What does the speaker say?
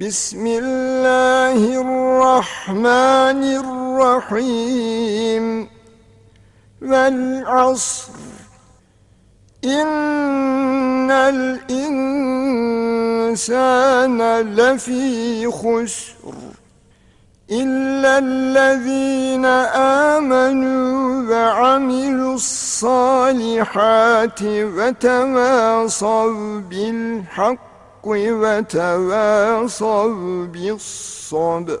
بسم الله الرحمن الرحيم. والعصر. إن الإنسان لفي خسر. إلا الذين آمنوا وعملوا الصالحات وتواصوا بالحق. وتواصوا بالصبر